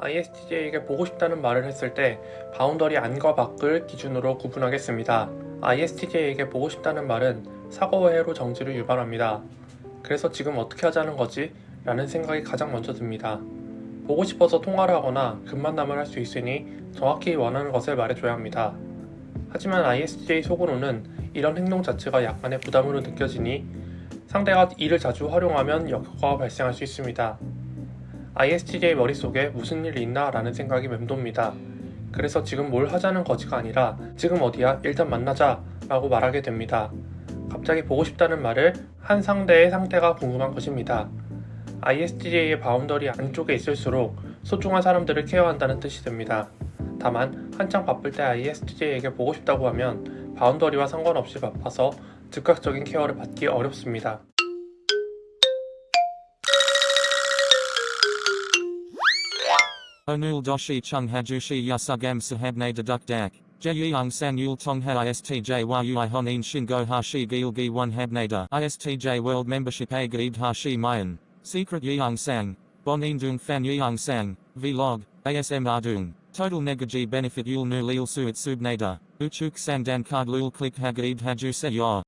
ISTJ에게 보고 싶다는 말을 했을 때 boundary 안과 밖을 기준으로 구분하겠습니다. ISTJ에게 보고 싶다는 말은 사고회로 정지를 유발합니다. 그래서 지금 어떻게 하자는 거지? 라는 생각이 가장 먼저 듭니다. 보고 싶어서 통화를 하거나 급만남을 할 수 있으니 정확히 원하는 것을 말해줘야 합니다. 하지만 ISTJ 속으로는 이런 행동 자체가 약간의 부담으로 느껴지니 상대가 이를 자주 활용하면 역효과가 발생할 수 있습니다. ISTJ 머릿속에 무슨 일 있나 라는 생각이 맴돕니다. 그래서 지금 뭘 하자는 거지가 아니라 지금 어디야 일단 만나자 라고 말하게 됩니다. 갑자기 보고 싶다는 말을 한 상대의 상태가 궁금한 것입니다. ISTJ의 boundary 안쪽에 있을수록 소중한 사람들을 care한다는 뜻이 됩니다. 다만 한창 바쁠 때 ISTJ에게 보고 싶다고 하면 boundary와 상관없이 바빠서 즉각적인 care를 받기 어렵습니다. Onul doshi chung hajushi yasugam sahabne deduk dak. Jeyung san yul tong ha istj yui honin shingo hashi gil gi one habnada. Istj world membership a hashi mayan. Secret yeung sang. Bonin dung fan yeung sang. Vlog. ASM ardung. Total negaji benefit yul nu lil suit subnada. Uchuk sandan card lul click hagaid haju se yor.